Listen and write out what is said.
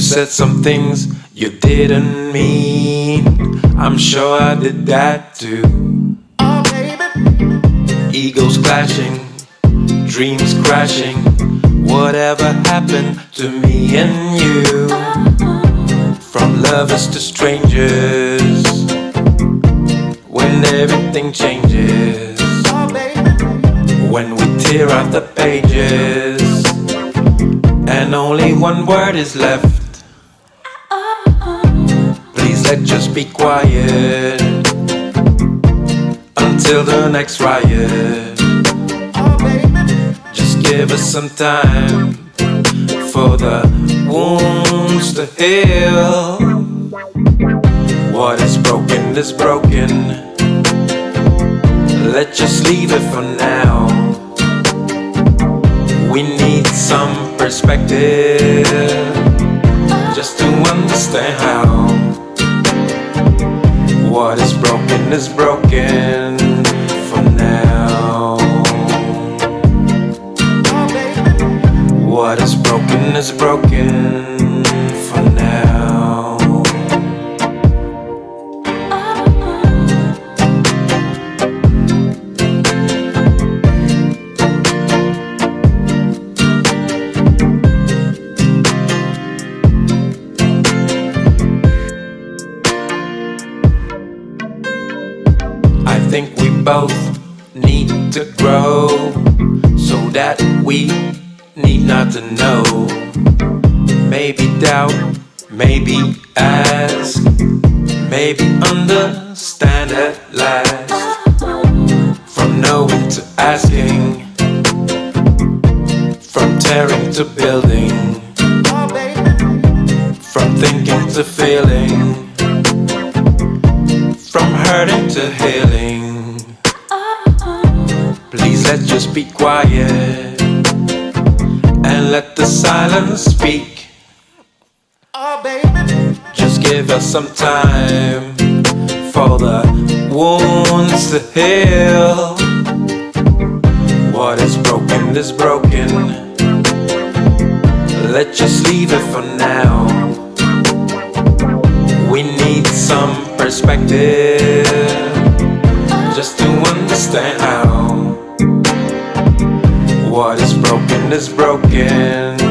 said some things you didn't mean. I'm sure I did that too. Oh, baby. Egos clashing, dreams crashing. Whatever happened to me and you? From lovers to strangers. When everything changes. Oh, baby. When we tear out the pages. And only one word is left. Let just be quiet. Until the next riot. Just give us some time for the wounds to heal. What is broken is broken. Let's just leave it for now. We need some perspective just to understand how. What is broken is broken for now. What is broken is broken think we both need to grow so that we need not to know. Maybe doubt, maybe ask, maybe understand at last. From knowing to asking, from tearing to building, from thinking to feeling, from hurting to healing. Let's just be quiet and let the silence speak. Oh, baby. Just give us some time for the wounds to heal. What is broken is broken. Let's just leave it for now. We need some perspective just to understand how. What is broken is broken